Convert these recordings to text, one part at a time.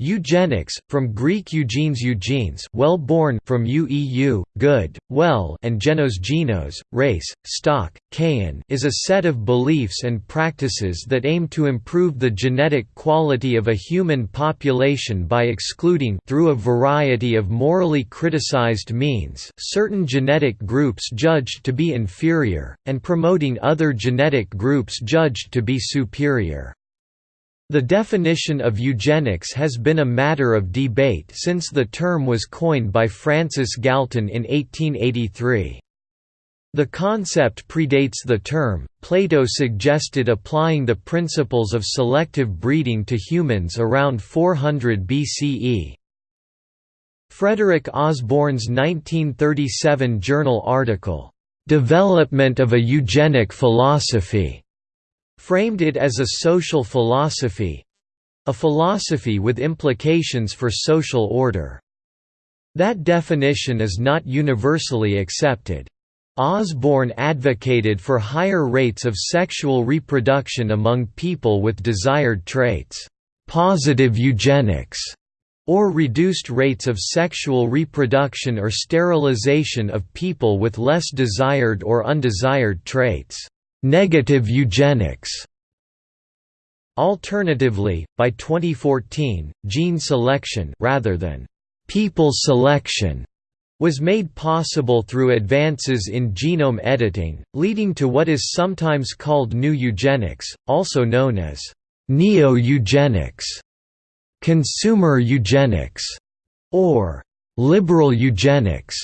Eugenics, from Greek eugenes eugenes well born from ueu, good, well and genos genos, race, stock, kin is a set of beliefs and practices that aim to improve the genetic quality of a human population by excluding through a variety of morally criticized means certain genetic groups judged to be inferior, and promoting other genetic groups judged to be superior. The definition of eugenics has been a matter of debate since the term was coined by Francis Galton in 1883. The concept predates the term. Plato suggested applying the principles of selective breeding to humans around 400 BCE. Frederick Osborn's 1937 journal article, "'Development of a Eugenic Philosophy' framed it as a social philosophy—a philosophy with implications for social order. That definition is not universally accepted. Osborn advocated for higher rates of sexual reproduction among people with desired traits, positive eugenics, or reduced rates of sexual reproduction or sterilization of people with less desired or undesired traits negative eugenics. Alternatively, by 2014, gene selection rather than people selection was made possible through advances in genome editing, leading to what is sometimes called new eugenics, also known as neo-eugenics, consumer eugenics, or liberal eugenics.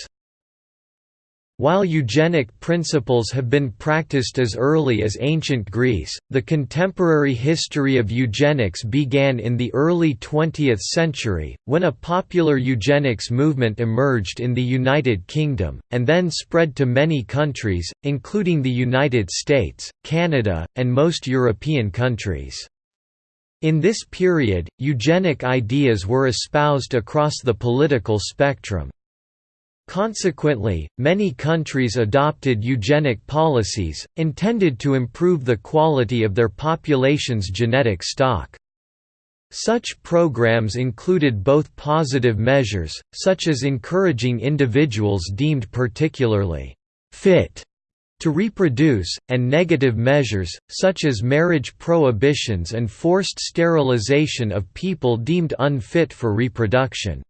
While eugenic principles have been practiced as early as ancient Greece, the contemporary history of eugenics began in the early 20th century, when a popular eugenics movement emerged in the United Kingdom, and then spread to many countries, including the United States, Canada, and most European countries. In this period, eugenic ideas were espoused across the political spectrum. Consequently, many countries adopted eugenic policies, intended to improve the quality of their population's genetic stock. Such programs included both positive measures, such as encouraging individuals deemed particularly fit to reproduce, and negative measures, such as marriage prohibitions and forced sterilization of people deemed unfit for reproduction.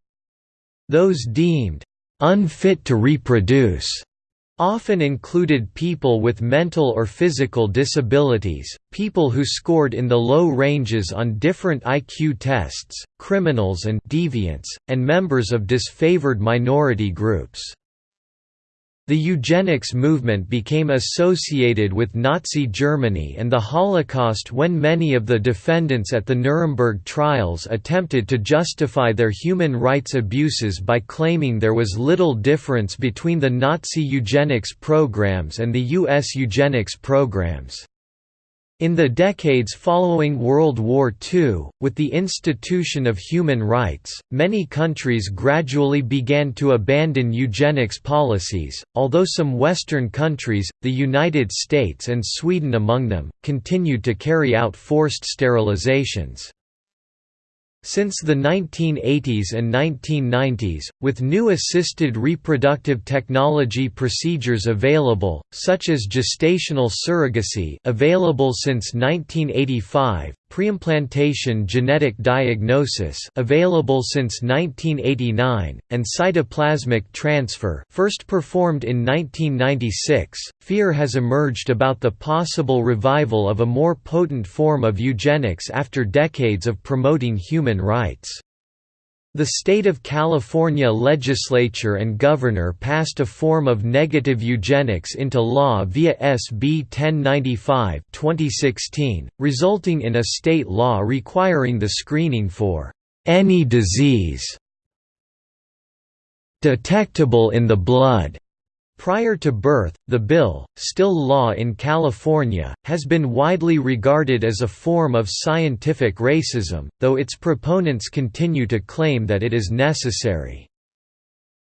Those deemed unfit to reproduce often included people with mental or physical disabilities, people who scored in the low ranges on different IQ tests, criminals and deviants, and members of disfavored minority groups. The eugenics movement became associated with Nazi Germany and the Holocaust when many of the defendants at the Nuremberg trials attempted to justify their human rights abuses by claiming there was little difference between the Nazi eugenics programs and the U.S. eugenics programs. In the decades following World War II, with the institution of human rights, many countries gradually began to abandon eugenics policies, although some Western countries, the United States and Sweden among them, continued to carry out forced sterilizations. Since the 1980s and 1990s, with new assisted reproductive technology procedures available, such as gestational surrogacy available since 1985, preimplantation genetic diagnosis available since 1989, and cytoplasmic transfer first performed in 1996, fear has emerged about the possible revival of a more potent form of eugenics after decades of promoting human rights. The state of California legislature and governor passed a form of negative eugenics into law via SB 1095 2016, resulting in a state law requiring the screening for any disease detectable in the blood Prior to birth, the bill, still law in California, has been widely regarded as a form of scientific racism, though its proponents continue to claim that it is necessary.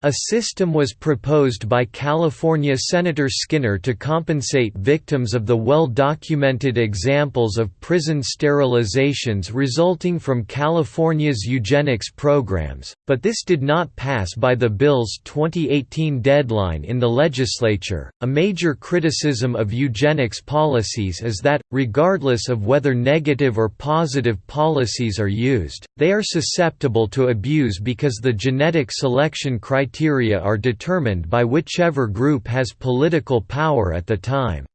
A system was proposed by California Senator Skinner to compensate victims of the well-documented examples of prison sterilizations resulting from California's eugenics programs, but this did not pass by the bill's 2018 deadline in the legislature. A major criticism of eugenics policies is that, regardless of whether negative or positive policies are used, they are susceptible to abuse because the genetic selection criteria criteria are determined by whichever group has political power at the time.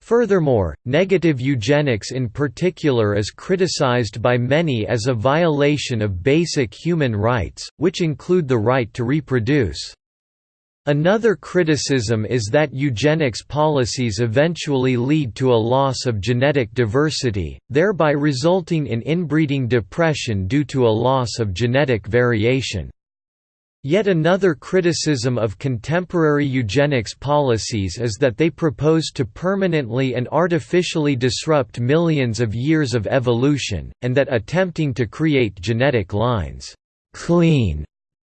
Furthermore, negative eugenics in particular is criticized by many as a violation of basic human rights, which include the right to reproduce. Another criticism is that eugenics policies eventually lead to a loss of genetic diversity, thereby resulting in inbreeding depression due to a loss of genetic variation. Yet another criticism of contemporary eugenics policies is that they propose to permanently and artificially disrupt millions of years of evolution, and that attempting to create genetic lines clean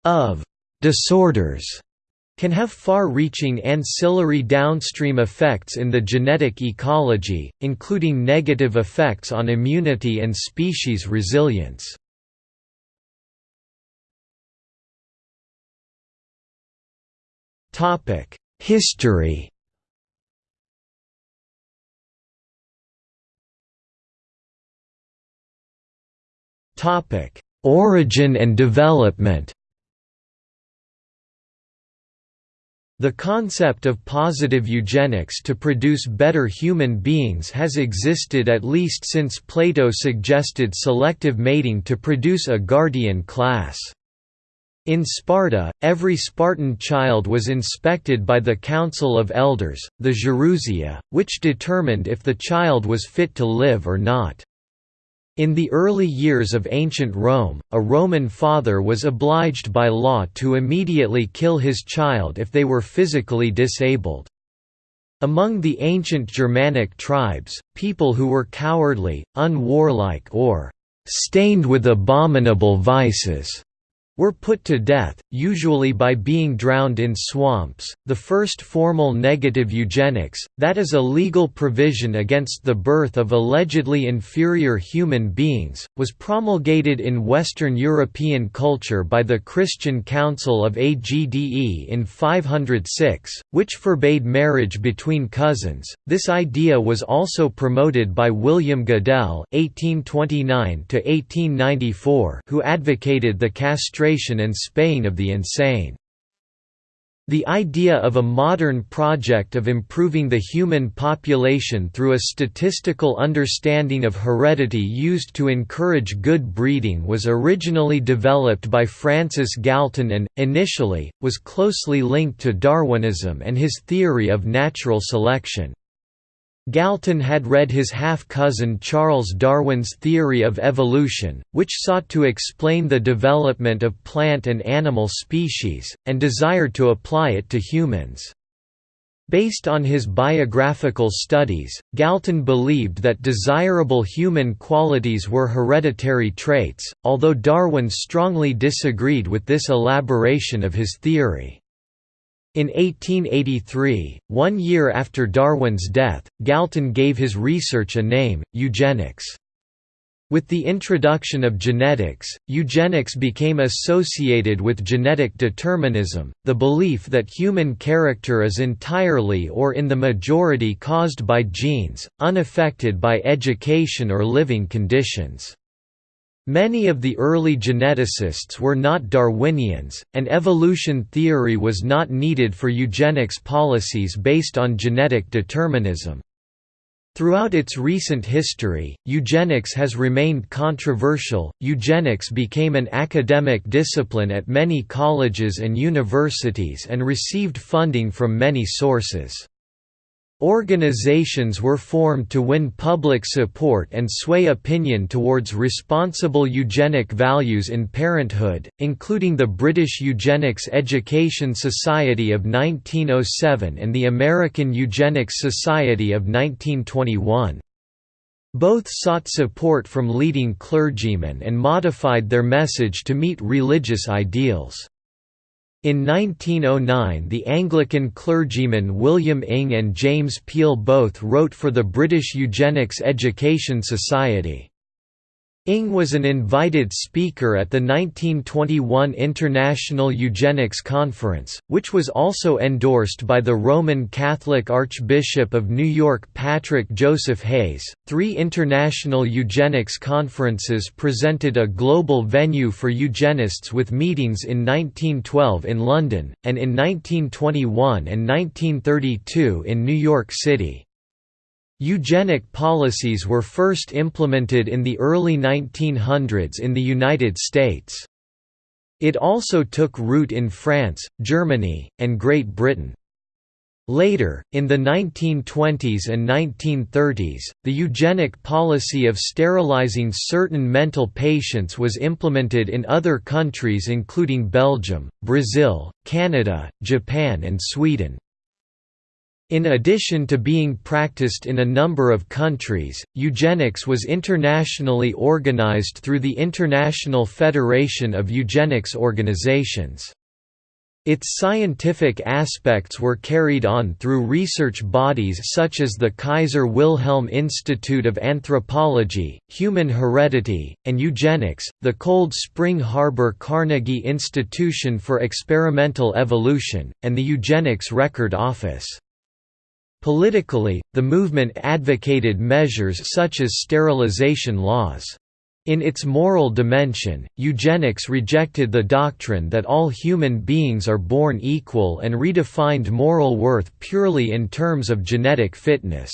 of disorders can have far-reaching ancillary downstream effects in the genetic ecology, including negative effects on immunity and species resilience. Topic: History. Topic: Origin and development. The concept of positive eugenics to produce better human beings has existed at least since Plato suggested selective mating to produce a guardian class. In Sparta, every Spartan child was inspected by the Council of Elders, the Gerousia, which determined if the child was fit to live or not. In the early years of ancient Rome, a Roman father was obliged by law to immediately kill his child if they were physically disabled. Among the ancient Germanic tribes, people who were cowardly, unwarlike or «stained with abominable vices» were put to death, usually by being drowned in swamps. The first formal negative eugenics, that is a legal provision against the birth of allegedly inferior human beings, was promulgated in Western European culture by the Christian Council of Agde in 506, which forbade marriage between cousins. This idea was also promoted by William Goodell (1829–1894), who advocated the castration castration and spaying of the insane. The idea of a modern project of improving the human population through a statistical understanding of heredity used to encourage good breeding was originally developed by Francis Galton and, initially, was closely linked to Darwinism and his theory of natural selection. Galton had read his half-cousin Charles Darwin's theory of evolution, which sought to explain the development of plant and animal species, and desired to apply it to humans. Based on his biographical studies, Galton believed that desirable human qualities were hereditary traits, although Darwin strongly disagreed with this elaboration of his theory. In 1883, one year after Darwin's death, Galton gave his research a name, eugenics. With the introduction of genetics, eugenics became associated with genetic determinism, the belief that human character is entirely or in the majority caused by genes, unaffected by education or living conditions. Many of the early geneticists were not Darwinians, and evolution theory was not needed for eugenics policies based on genetic determinism. Throughout its recent history, eugenics has remained controversial. Eugenics became an academic discipline at many colleges and universities and received funding from many sources. Organizations were formed to win public support and sway opinion towards responsible eugenic values in parenthood, including the British Eugenics Education Society of 1907 and the American Eugenics Society of 1921. Both sought support from leading clergymen and modified their message to meet religious ideals. In 1909 the Anglican clergymen William Inge and James Peile both wrote for the British Eugenics Education Society. Inge was an invited speaker at the 1921 International Eugenics Conference, which was also endorsed by the Roman Catholic Archbishop of New York Patrick Joseph Hayes. Three international eugenics conferences presented a global venue for eugenists with meetings in 1912 in London, and in 1921 and 1932 in New York City. Eugenic policies were first implemented in the early 1900s in the United States. It also took root in France, Germany, and Great Britain. Later, in the 1920s and 1930s, the eugenic policy of sterilizing certain mental patients was implemented in other countries including Belgium, Brazil, Canada, Japan and Sweden. In addition to being practiced in a number of countries, eugenics was internationally organized through the International Federation of Eugenics Organizations. Its scientific aspects were carried on through research bodies such as the Kaiser Wilhelm Institute of Anthropology, Human Heredity, and Eugenics, the Cold Spring Harbor Carnegie Institution for Experimental Evolution, and the Eugenics Record Office. Politically, the movement advocated measures such as sterilization laws. In its moral dimension, eugenics rejected the doctrine that all human beings are born equal and redefined moral worth purely in terms of genetic fitness.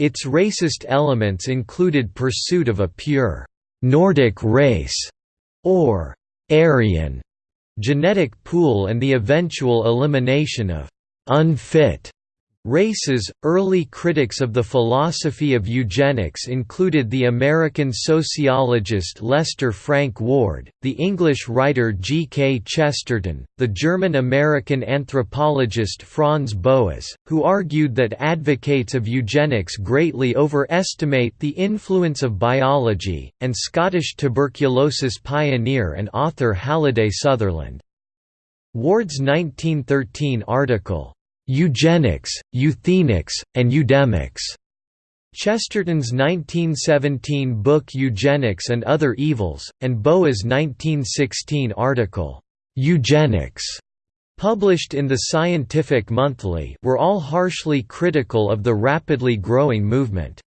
Its racist elements included pursuit of a pure, Nordic race, or Aryan genetic pool and the eventual elimination of unfit Races Early critics of the philosophy of eugenics included the American sociologist Lester Frank Ward, the English writer G. K. Chesterton, the German-American anthropologist Franz Boas, who argued that advocates of eugenics greatly overestimate the influence of biology, and Scottish tuberculosis pioneer and author Halliday Sutherland. Ward's 1913 article, Eugenics, Euthenics, and Eudemics. Chesterton's 1917 book Eugenics and Other Evils, and Boas' 1916 article, Eugenics, published in the Scientific Monthly, were all harshly critical of the rapidly growing movement.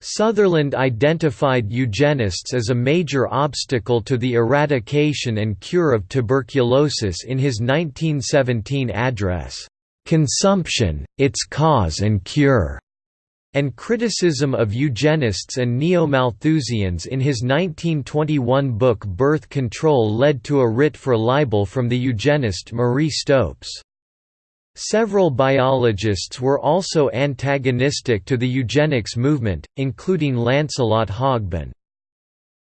Sutherland identified eugenists as a major obstacle to the eradication and cure of tuberculosis in his 1917 address. Consumption, its cause and cure, and criticism of eugenists and neo-Malthusians in his 1921 book Birth Control led to a writ for libel from the eugenist Marie Stopes. Several biologists were also antagonistic to the eugenics movement, including Lancelot Hogben.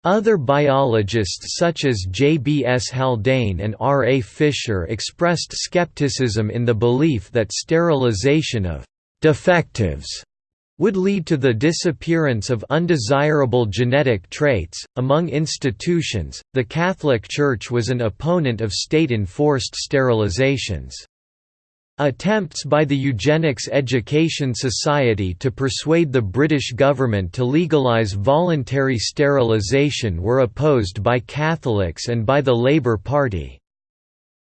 Other biologists such as J. B. S. Haldane and R. A. Fisher expressed skepticism in the belief that sterilization of «defectives» would lead to the disappearance of undesirable genetic traits. Among institutions, the Catholic Church was an opponent of state enforced sterilizations. Attempts by the Eugenics Education Society to persuade the British government to legalise voluntary sterilisation were opposed by Catholics and by the Labour Party.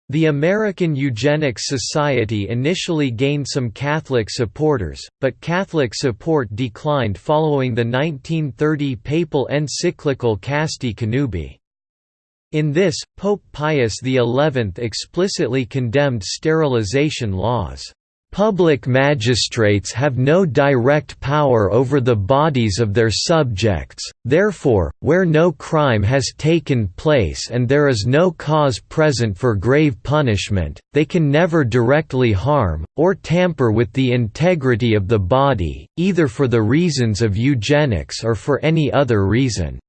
The American Eugenics Society initially gained some Catholic supporters, but Catholic support declined following the 1930 papal encyclical Casti Connubii. In this, Pope Pius XI explicitly condemned sterilization laws. Public magistrates have no direct power over the bodies of their subjects, therefore, where no crime has taken place and there is no cause present for grave punishment, they can never directly harm, or tamper with the integrity of the body, either for the reasons of eugenics or for any other reason.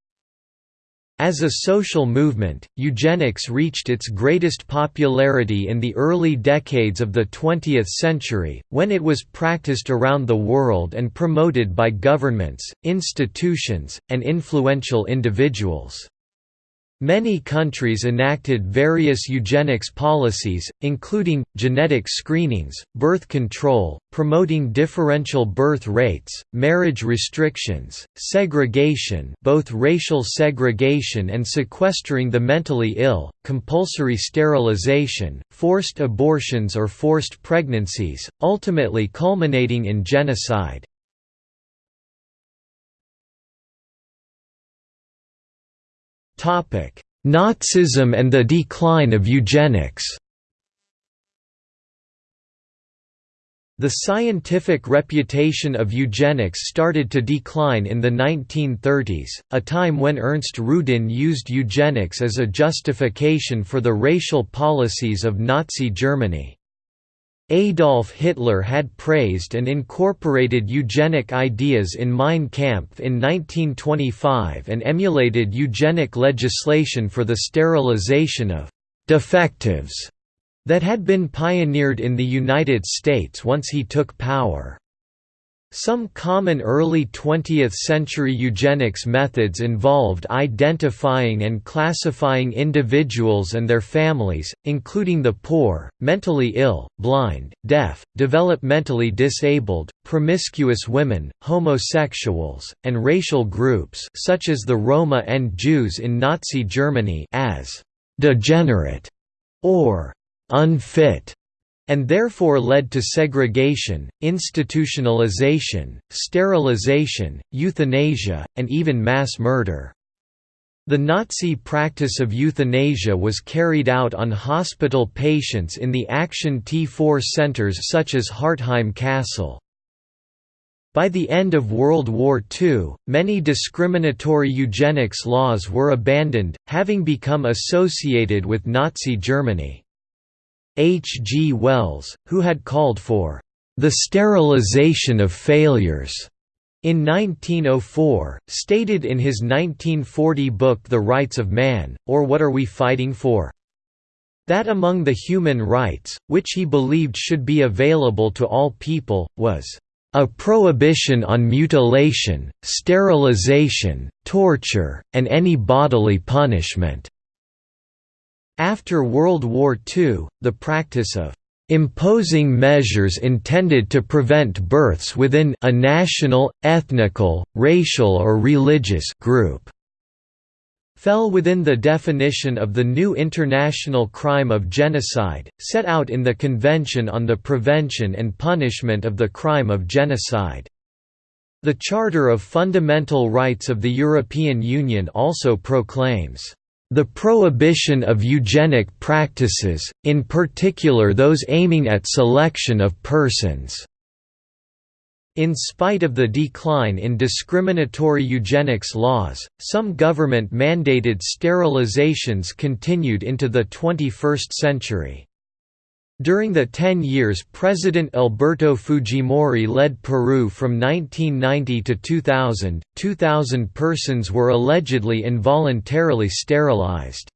As a social movement, eugenics reached its greatest popularity in the early decades of the 20th century, when it was practiced around the world and promoted by governments, institutions, and influential individuals. Many countries enacted various eugenics policies, including, genetic screenings, birth control, promoting differential birth rates, marriage restrictions, segregation both racial segregation and sequestering the mentally ill, compulsory sterilization, forced abortions or forced pregnancies, ultimately culminating in genocide. Nazism and the decline of eugenics The scientific reputation of eugenics started to decline in the 1930s, a time when Ernst Rudin used eugenics as a justification for the racial policies of Nazi Germany. Adolf Hitler had praised and incorporated eugenic ideas in Mein Kampf in 1925 and emulated eugenic legislation for the sterilization of «defectives» that had been pioneered in the United States once he took power. Some common early 20th-century eugenics methods involved identifying and classifying individuals and their families, including the poor, mentally ill, blind, deaf, developmentally disabled, promiscuous women, homosexuals, and racial groups such as the Roma and Jews in Nazi Germany as «degenerate» or «unfit» and therefore led to segregation, institutionalization, sterilization, euthanasia, and even mass murder. The Nazi practice of euthanasia was carried out on hospital patients in the Action T4 centers such as Hartheim Castle. By the end of World War II, many discriminatory eugenics laws were abandoned, having become associated with Nazi Germany. H. G. Wells, who had called for the sterilization of failures in 1904, stated in his 1940 book The Rights of Man, or What Are We Fighting For? that among the human rights, which he believed should be available to all people, was a prohibition on mutilation, sterilization, torture, and any bodily punishment. After World War II, the practice of imposing measures intended to prevent births within a national, ethnical, racial or religious group fell within the definition of the new international crime of genocide, set out in the Convention on the Prevention and Punishment of the Crime of Genocide. The Charter of Fundamental Rights of the European Union also proclaims the prohibition of eugenic practices, in particular those aiming at selection of persons. In spite of the decline in discriminatory eugenics laws, some government-mandated sterilizations continued into the 21st century. During the ten years President Alberto Fujimori led Peru from 1990 to 2000, 2,000 persons were allegedly involuntarily sterilized.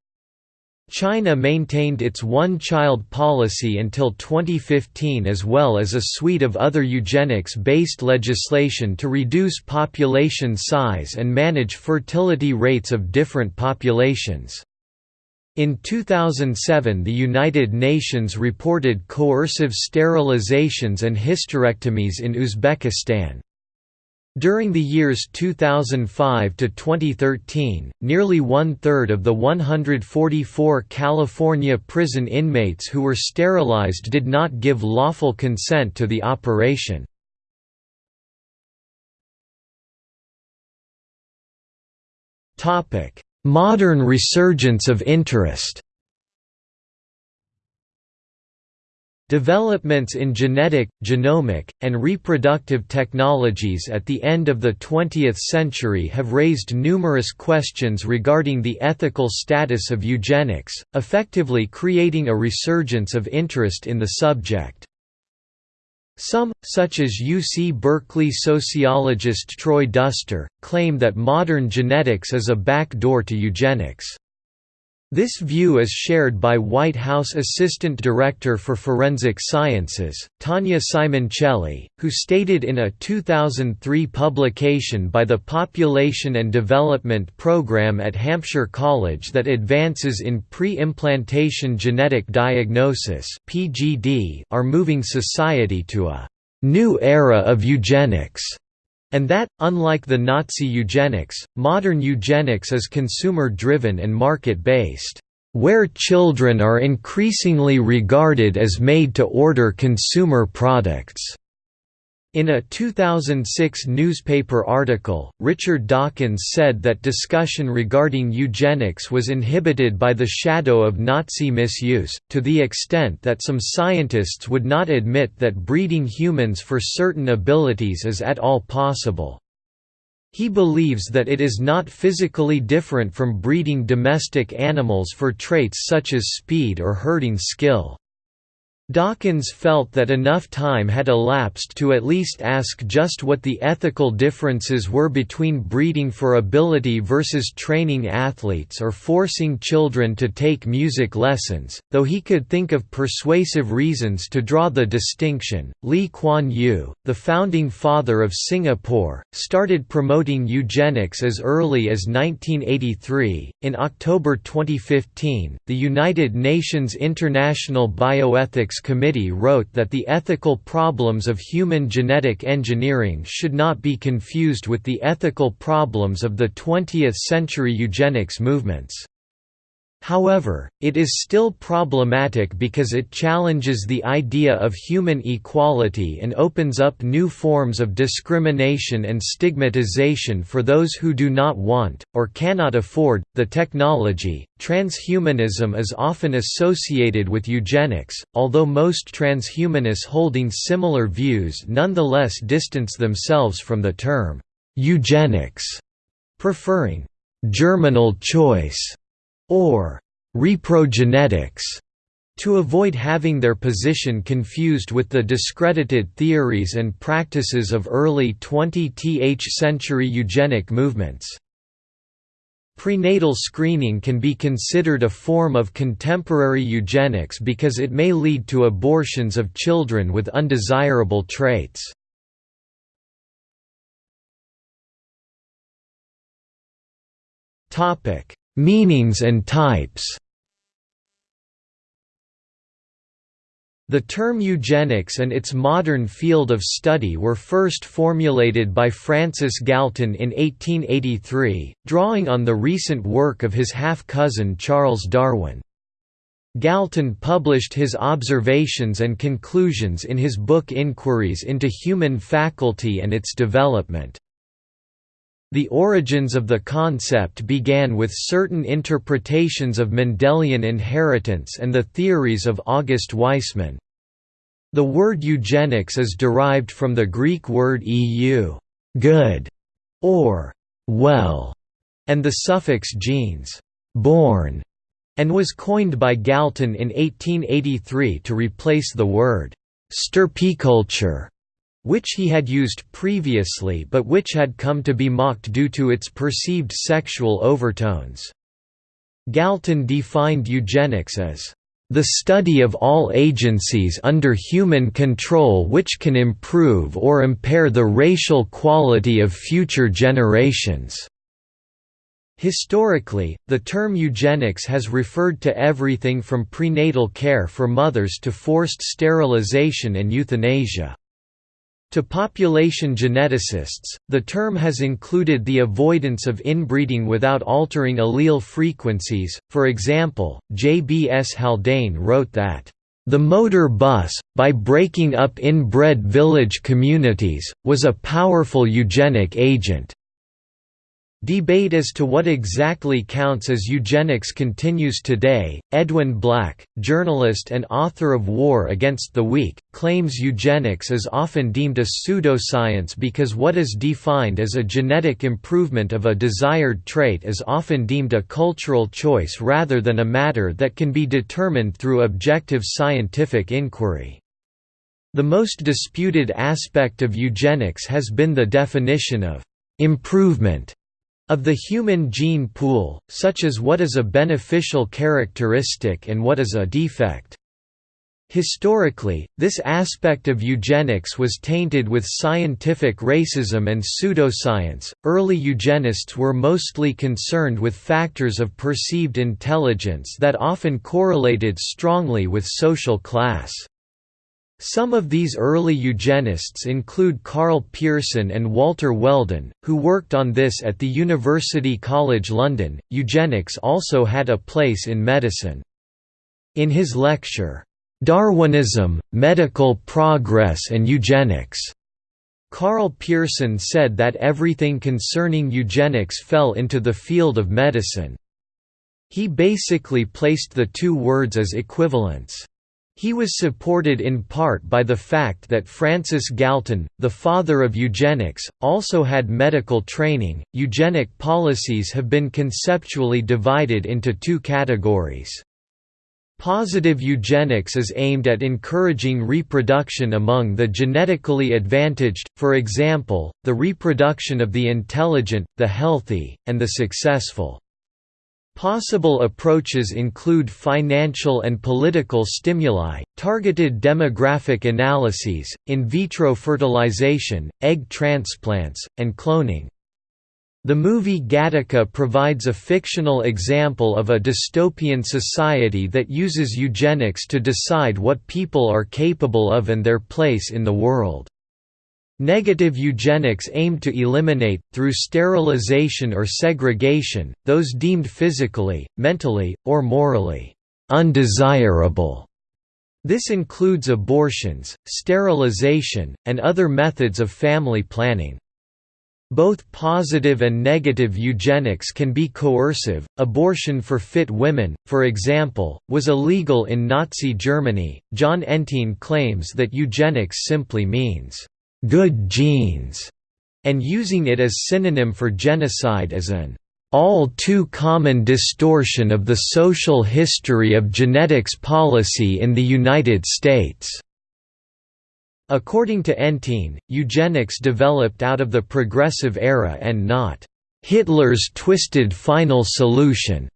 China maintained its one-child policy until 2015 as well as a suite of other eugenics-based legislation to reduce population size and manage fertility rates of different populations. In 2007 the United Nations reported coercive sterilizations and hysterectomies in Uzbekistan. During the years 2005 to 2013, nearly one-third of the 144 California prison inmates who were sterilized did not give lawful consent to the operation. Topic: Modern resurgence of interest Developments in genetic, genomic, and reproductive technologies at the end of the 20th century have raised numerous questions regarding the ethical status of eugenics, effectively creating a resurgence of interest in the subject. Some, such as UC Berkeley sociologist Troy Duster, claim that modern genetics is a back door to eugenics. This view is shared by White House Assistant Director for Forensic Sciences, Tania Simoncelli, who stated in a 2003 publication by the Population and Development Program at Hampshire College that advances in pre-implantation genetic diagnosis are moving society to a «new era of eugenics» and that, unlike the Nazi eugenics, modern eugenics is consumer-driven and market-based, where children are increasingly regarded as made-to-order consumer products. In a 2006 newspaper article, Richard Dawkins said that discussion regarding eugenics was inhibited by the shadow of Nazi misuse, to the extent that some scientists would not admit that breeding humans for certain abilities is at all possible. He believes that it is not physically different from breeding domestic animals for traits such as speed or herding skill. Dawkins felt that enough time had elapsed to at least ask just what the ethical differences were between breeding for ability versus training athletes or forcing children to take music lessons, though he could think of persuasive reasons to draw the distinction. Lee Kuan Yew, the founding father of Singapore, started promoting eugenics as early as 1983. In October 2015, the United Nations International Bioethics Committee wrote that the ethical problems of human genetic engineering should not be confused with the ethical problems of the 20th-century eugenics movements. However, it is still problematic because it challenges the idea of human equality and opens up new forms of discrimination and stigmatization for those who do not want, or cannot afford, the technology. Transhumanism is often associated with eugenics, although most transhumanists holding similar views nonetheless distance themselves from the term eugenics, preferring germinal choice or reprogenetics to avoid having their position confused with the discredited theories and practices of early 20th century eugenic movements. Prenatal screening can be considered a form of contemporary eugenics because it may lead to abortions of children with undesirable traits. Meanings and types The term eugenics and its modern field of study were first formulated by Francis Galton in 1883, drawing on the recent work of his half-cousin Charles Darwin. Galton published his observations and conclusions in his book Inquiries into Human Faculty and its Development. The origins of the concept began with certain interpretations of Mendelian inheritance and the theories of August Weismann. The word eugenics is derived from the Greek word eu good", or «well», and the suffix genes «born», and was coined by Galton in 1883 to replace the word «stirpiculture» which he had used previously but which had come to be mocked due to its perceived sexual overtones. Galton defined eugenics as the study of all agencies under human control which can improve or impair the racial quality of future generations." Historically, the term eugenics has referred to everything from prenatal care for mothers to forced sterilization and euthanasia. To population geneticists, the term has included the avoidance of inbreeding without altering allele frequencies. For example, J. B. S. Haldane wrote that, The motor bus, by breaking up inbred village communities, was a powerful eugenic agent. Debate as to what exactly counts as eugenics continues today. Edwin Black, journalist and author of War Against the Weak, claims eugenics is often deemed a pseudoscience because what is defined as a genetic improvement of a desired trait is often deemed a cultural choice rather than a matter that can be determined through objective scientific inquiry. The most disputed aspect of eugenics has been the definition of improvement of the human gene pool, such as what is a beneficial characteristic and what is a defect. Historically, this aspect of eugenics was tainted with scientific racism and pseudoscience. Early eugenists were mostly concerned with factors of perceived intelligence that often correlated strongly with social class. Some of these early eugenists include Karl Pearson and Walter Weldon, who worked on this at the University College London. Eugenics also had a place in medicine. In his lecture, Darwinism, Medical Progress and Eugenics. Karl Pearson said that everything concerning eugenics fell into the field of medicine. He basically placed the two words as equivalents. He was supported in part by the fact that Francis Galton, the father of eugenics, also had medical training. Eugenic policies have been conceptually divided into two categories. Positive eugenics is aimed at encouraging reproduction among the genetically advantaged, for example, the reproduction of the intelligent, the healthy, and the successful. Possible approaches include financial and political stimuli, targeted demographic analyses, in vitro fertilization, egg transplants, and cloning. The movie Gattaca provides a fictional example of a dystopian society that uses eugenics to decide what people are capable of and their place in the world. Negative eugenics aimed to eliminate, through sterilization or segregation, those deemed physically, mentally, or morally undesirable. This includes abortions, sterilization, and other methods of family planning. Both positive and negative eugenics can be coercive. Abortion for fit women, for example, was illegal in Nazi Germany. Jon Entine claims that eugenics simply means good genes, and using it as synonym for genocide as an all too common distortion of the social history of genetics policy in the United States. According to Entine, eugenics developed out of the progressive era and not Hitler's twisted final solution.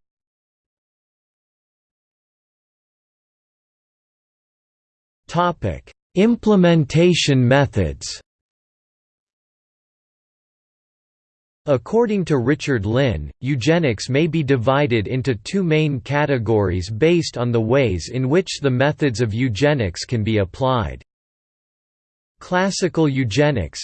Topic: Implementation methods. According to Richard Lynn, eugenics may be divided into two main categories based on the ways in which the methods of eugenics can be applied. Classical eugenics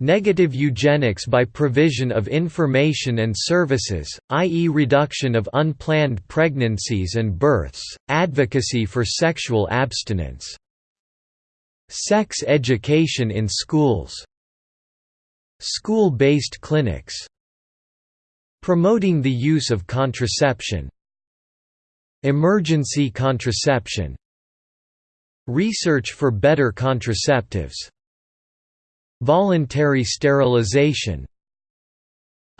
Negative eugenics by provision of information and services, i.e. reduction of unplanned pregnancies and births, advocacy for sexual abstinence. Sex education in schools School-based clinics Promoting the use of contraception Emergency contraception Research for better contraceptives Voluntary sterilization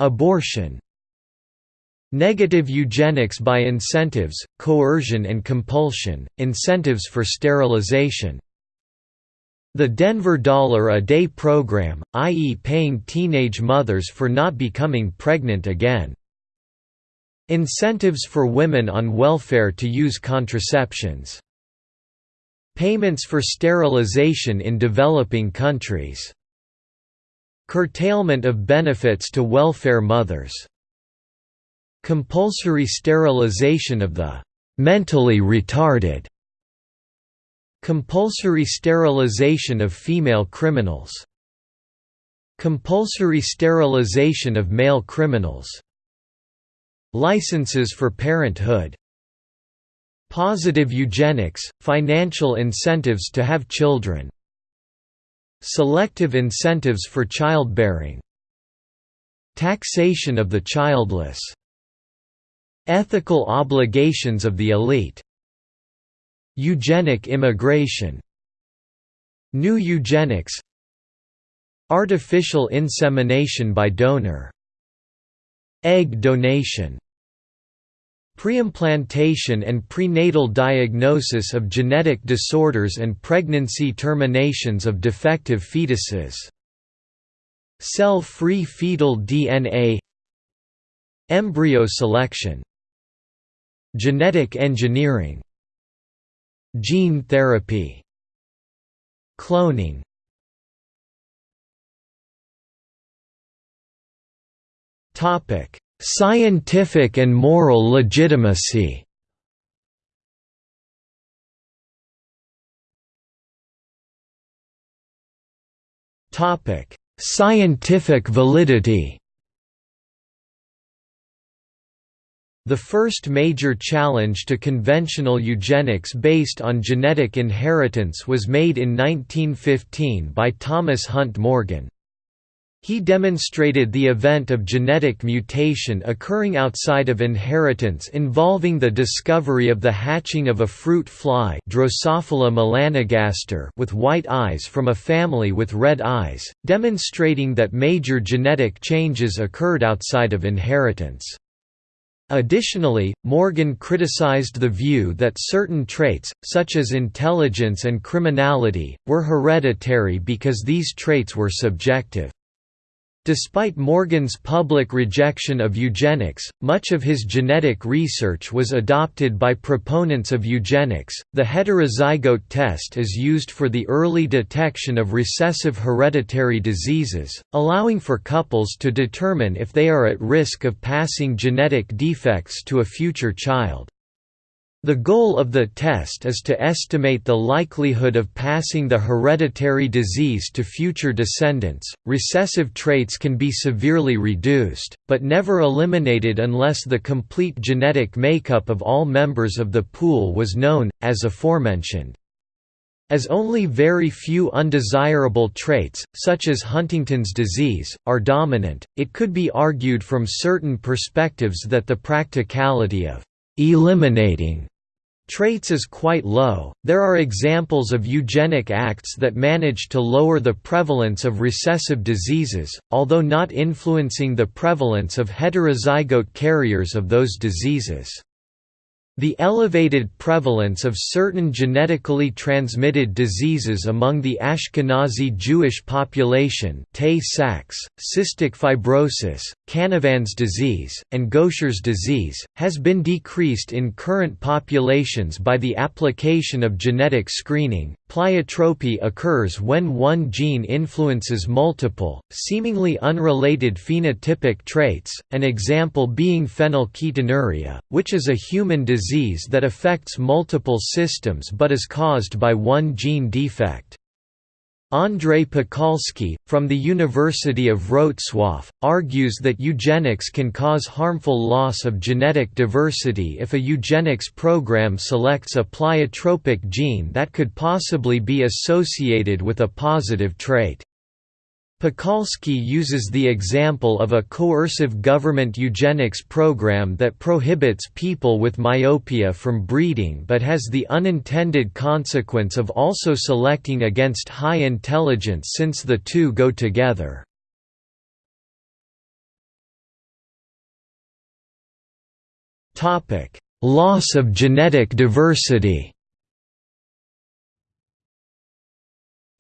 Abortion Negative eugenics by incentives, coercion and compulsion, incentives for sterilization the Denver Dollar a Day program, i.e. paying teenage mothers for not becoming pregnant again. Incentives for women on welfare to use contraceptions Payments for sterilization in developing countries. Curtailment of benefits to welfare mothers. Compulsory sterilization of the mentally retarded. Compulsory sterilization of female criminals. Compulsory sterilization of male criminals. Licenses for parenthood. Positive eugenics, financial incentives to have children. Selective incentives for childbearing. Taxation of the childless. Ethical obligations of the elite Eugenic immigration New eugenics Artificial insemination by donor Egg donation Preimplantation and prenatal diagnosis of genetic disorders and pregnancy terminations of defective fetuses Cell-free fetal DNA Embryo selection Genetic engineering Gene therapy Cloning Scientific and moral legitimacy Topic Scientific validity The first major challenge to conventional eugenics based on genetic inheritance was made in 1915 by Thomas Hunt Morgan. He demonstrated the event of genetic mutation occurring outside of inheritance involving the discovery of the hatching of a fruit fly Drosophila melanogaster with white eyes from a family with red eyes, demonstrating that major genetic changes occurred outside of inheritance. Additionally, Morgan criticized the view that certain traits, such as intelligence and criminality, were hereditary because these traits were subjective. Despite Morgan's public rejection of eugenics, much of his genetic research was adopted by proponents of eugenics. The heterozygote test is used for the early detection of recessive hereditary diseases, allowing for couples to determine if they are at risk of passing genetic defects to a future child. The goal of the test is to estimate the likelihood of passing the hereditary disease to future descendants. Recessive traits can be severely reduced, but never eliminated unless the complete genetic makeup of all members of the pool was known, as aforementioned. As only very few undesirable traits, such as Huntington's disease, are dominant, it could be argued from certain perspectives that the practicality of eliminating traits is quite low. There are examples of eugenic acts that manage to lower the prevalence of recessive diseases, although not influencing the prevalence of heterozygote carriers of those diseases. The elevated prevalence of certain genetically transmitted diseases among the Ashkenazi Jewish population Tay-Sachs, cystic fibrosis, Canavan's disease, and Gaucher's disease, has been decreased in current populations by the application of genetic screening. Pleiotropy occurs when one gene influences multiple, seemingly unrelated phenotypic traits, an example being phenylketonuria, which is a human disease disease that affects multiple systems but is caused by one gene defect. Andrei Pekalski, from the University of Wrocław, argues that eugenics can cause harmful loss of genetic diversity if a eugenics program selects a pleiotropic gene that could possibly be associated with a positive trait. Pekalski uses the example of a coercive government eugenics program that prohibits people with myopia from breeding but has the unintended consequence of also selecting against high intelligence since the two go together. Loss of genetic diversity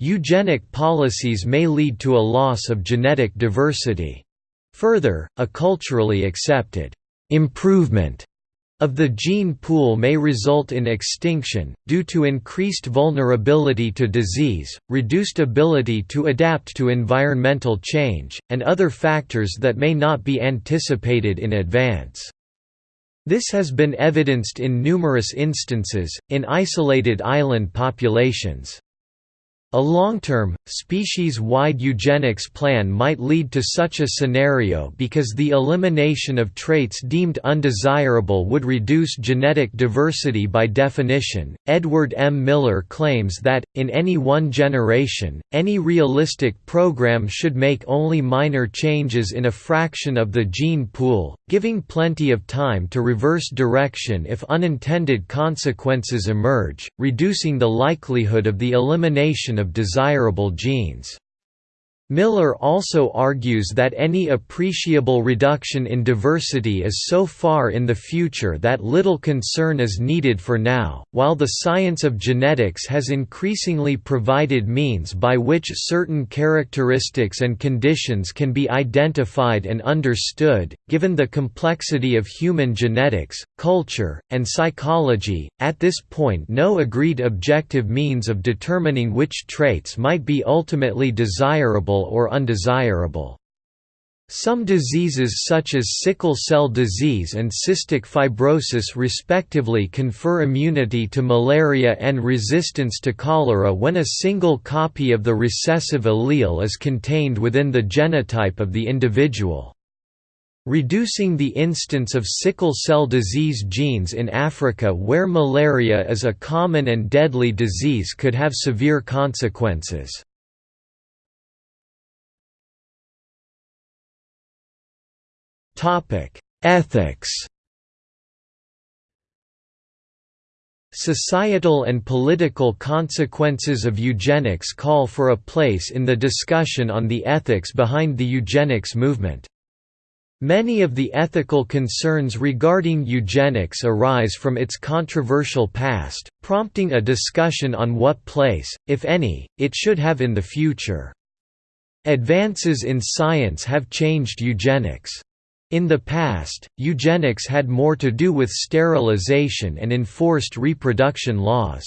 Eugenic policies may lead to a loss of genetic diversity. Further, a culturally accepted improvement of the gene pool may result in extinction, due to increased vulnerability to disease, reduced ability to adapt to environmental change, and other factors that may not be anticipated in advance. This has been evidenced in numerous instances, in isolated island populations. A long-term, species-wide eugenics plan might lead to such a scenario because the elimination of traits deemed undesirable would reduce genetic diversity by definition. Edward M. Miller claims that, in any one generation, any realistic program should make only minor changes in a fraction of the gene pool, giving plenty of time to reverse direction if unintended consequences emerge, reducing the likelihood of the elimination of desirable genes. Miller also argues that any appreciable reduction in diversity is so far in the future that little concern is needed for now, while the science of genetics has increasingly provided means by which certain characteristics and conditions can be identified and understood. Given the complexity of human genetics, culture, and psychology, at this point no agreed objective means of determining which traits might be ultimately desirable or undesirable. Some diseases such as sickle cell disease and cystic fibrosis respectively confer immunity to malaria and resistance to cholera when a single copy of the recessive allele is contained within the genotype of the individual. Reducing the instance of sickle cell disease genes in Africa where malaria is a common and deadly disease could have severe consequences. Ethics Societal and political consequences of eugenics call for a place in the discussion on the ethics behind the eugenics movement. Many of the ethical concerns regarding eugenics arise from its controversial past, prompting a discussion on what place, if any, it should have in the future. Advances in science have changed eugenics. In the past, eugenics had more to do with sterilization and enforced reproduction laws.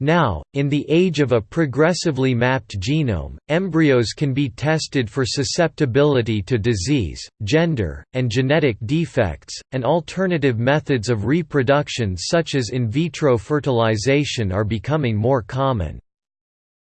Now, in the age of a progressively mapped genome, embryos can be tested for susceptibility to disease, gender, and genetic defects, and alternative methods of reproduction such as in vitro fertilization are becoming more common.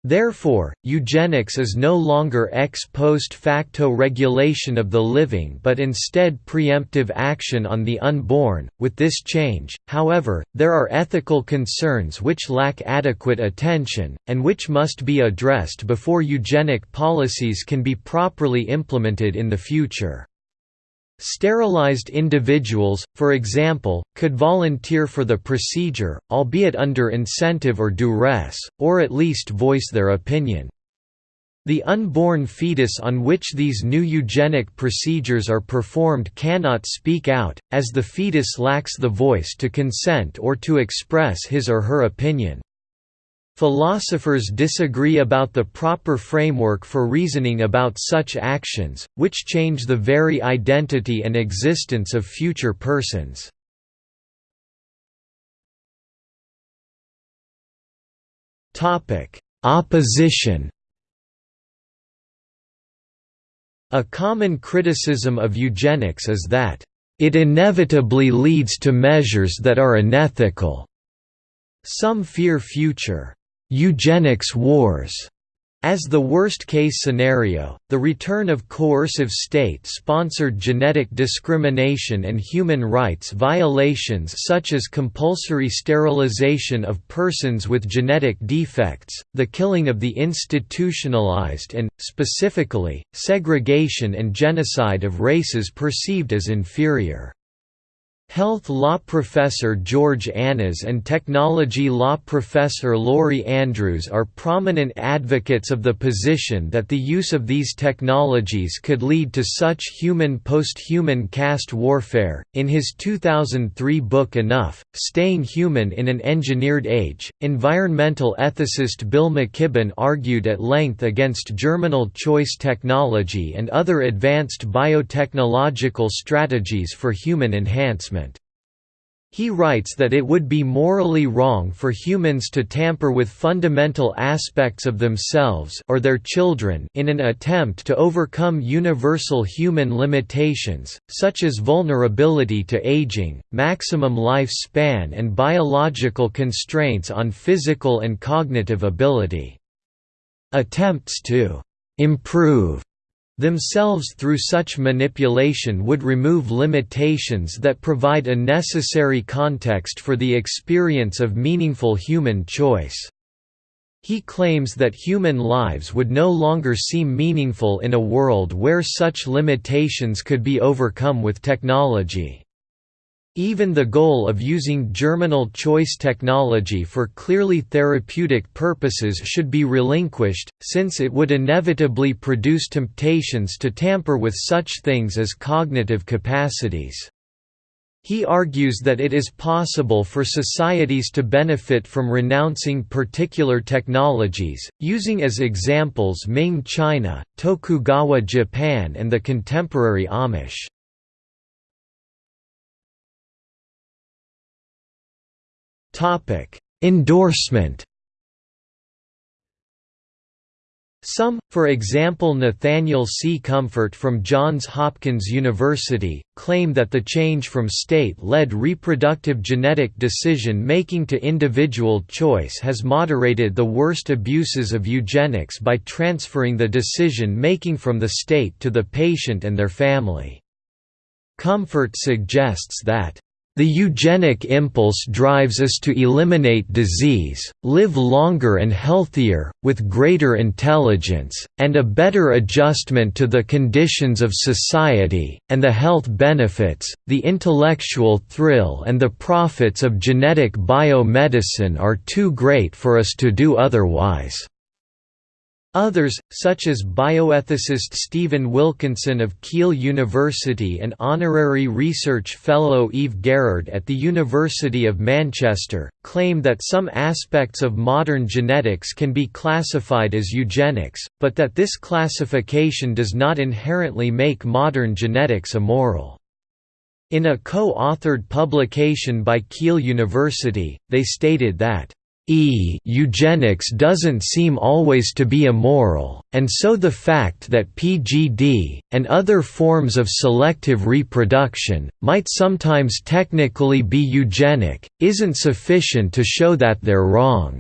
Therefore, eugenics is no longer ex post facto regulation of the living but instead preemptive action on the unborn. With this change, however, there are ethical concerns which lack adequate attention, and which must be addressed before eugenic policies can be properly implemented in the future. Sterilized individuals, for example, could volunteer for the procedure, albeit under incentive or duress, or at least voice their opinion. The unborn fetus on which these new eugenic procedures are performed cannot speak out, as the fetus lacks the voice to consent or to express his or her opinion. Philosophers disagree about the proper framework for reasoning about such actions, which change the very identity and existence of future persons. Opposition A common criticism of eugenics is that, "...it inevitably leads to measures that are unethical." Some fear future eugenics wars as the worst-case scenario, the return of coercive state-sponsored genetic discrimination and human rights violations such as compulsory sterilization of persons with genetic defects, the killing of the institutionalized and, specifically, segregation and genocide of races perceived as inferior. Health law professor George Annas and technology law professor Lori Andrews are prominent advocates of the position that the use of these technologies could lead to such human post-human caste warfare. In his 2003 book Enough: Staying Human in an Engineered Age, environmental ethicist Bill McKibben argued at length against germinal choice technology and other advanced biotechnological strategies for human enhancement. He writes that it would be morally wrong for humans to tamper with fundamental aspects of themselves or their children in an attempt to overcome universal human limitations, such as vulnerability to aging, maximum life span and biological constraints on physical and cognitive ability. Attempts to «improve» themselves through such manipulation would remove limitations that provide a necessary context for the experience of meaningful human choice. He claims that human lives would no longer seem meaningful in a world where such limitations could be overcome with technology. Even the goal of using germinal choice technology for clearly therapeutic purposes should be relinquished, since it would inevitably produce temptations to tamper with such things as cognitive capacities. He argues that it is possible for societies to benefit from renouncing particular technologies, using as examples Ming China, Tokugawa Japan and the contemporary Amish. Endorsement Some, for example Nathaniel C. Comfort from Johns Hopkins University, claim that the change from state-led reproductive genetic decision-making to individual choice has moderated the worst abuses of eugenics by transferring the decision-making from the state to the patient and their family. Comfort suggests that the eugenic impulse drives us to eliminate disease, live longer and healthier, with greater intelligence, and a better adjustment to the conditions of society, and the health benefits, the intellectual thrill and the profits of genetic biomedicine are too great for us to do otherwise. Others, such as bioethicist Stephen Wilkinson of Keele University and honorary research fellow Eve Garrard at the University of Manchester, claim that some aspects of modern genetics can be classified as eugenics, but that this classification does not inherently make modern genetics immoral. In a co-authored publication by Keele University, they stated that E eugenics doesn't seem always to be immoral, and so the fact that PGD, and other forms of selective reproduction, might sometimes technically be eugenic, isn't sufficient to show that they're wrong.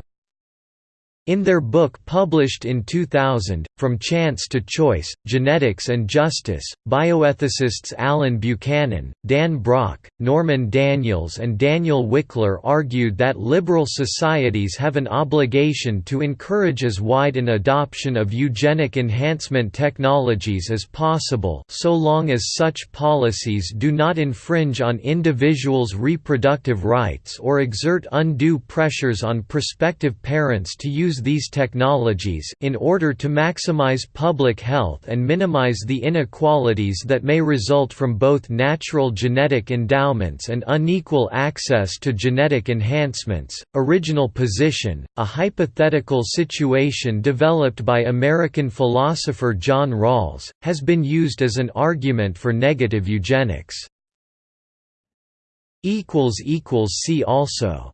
In their book published in 2000, From Chance to Choice, Genetics and Justice, bioethicists Allen Buchanan, Dan Brock, Norman Daniels and Daniel Wikler argued that liberal societies have an obligation to encourage as wide an adoption of eugenic enhancement technologies as possible so long as such policies do not infringe on individuals' reproductive rights or exert undue pressures on prospective parents to use these technologies in order to maximize public health and minimize the inequalities that may result from both natural genetic endowments and unequal access to genetic enhancements. Original position, a hypothetical situation developed by American philosopher John Rawls, has been used as an argument for negative eugenics. See also